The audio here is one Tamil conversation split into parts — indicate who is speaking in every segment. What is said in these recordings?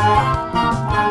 Speaker 1: Thank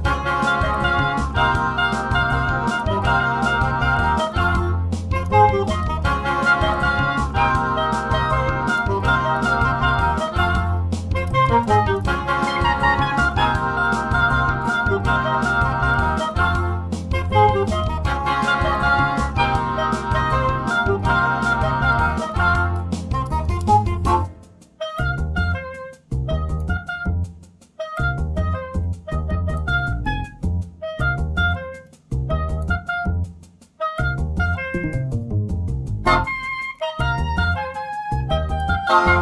Speaker 1: Thank you.